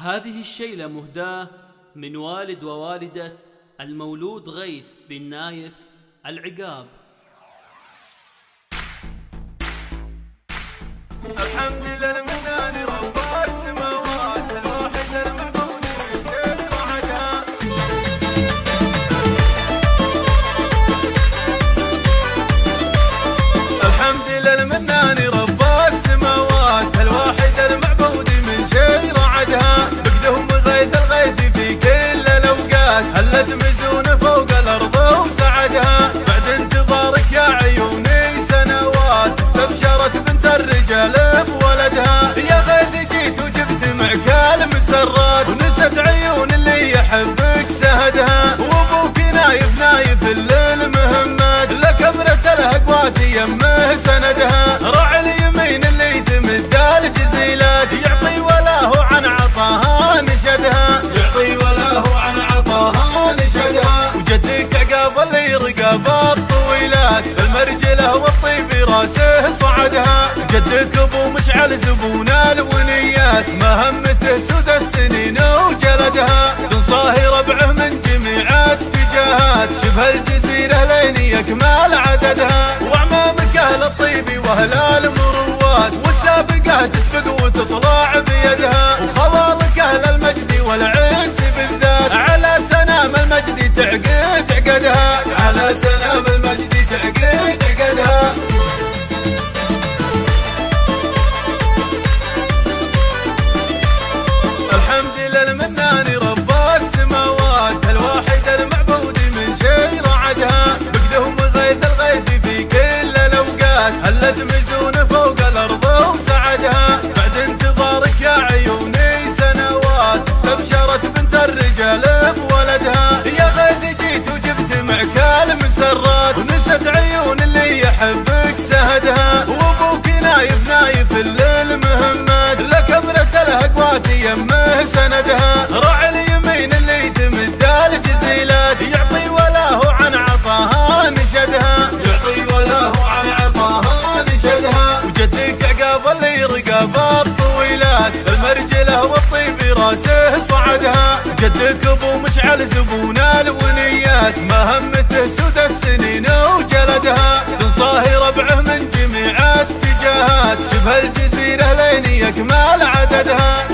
هذه الشيلة مهداة من والد ووالدة المولود غيث بن نايف العقاب. الحمد لله صعدها جدك أبو مشعل زبون الونيات مهمته سود السنين وجلدها تنصاهي ربعه من جميع اتجاهات شبه الجزيرة لين يكمل عددها. وعمامك أهل الطيب وأهل المروات والسابقة تسبق وتطلع بيدها. وخوالك أهل المجد والعز بالذات على سنام المجد تعقد سندها. راعي اليمين اللي تمد الجزيلات يعطي وله عن عطاها نشدها. يعطي وله عن عطاها نشدها. وجدك عقاب اللي رقاب الطويلات المرجله والطيب راسه صعدها. جدك أبو مشعل زبون الونيات مهمته سود السنين وجلدها. تنصاهي ربعه من جميع اتجاهات. شبه الجزيرة لين يكمل عددها.